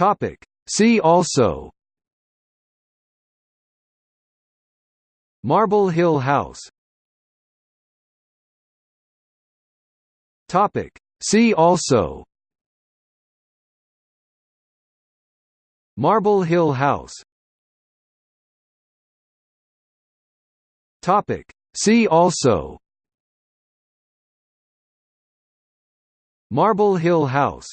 Topic. See also Marble Hill House Topic. See also Marble Hill House Topic. See also Marble Hill House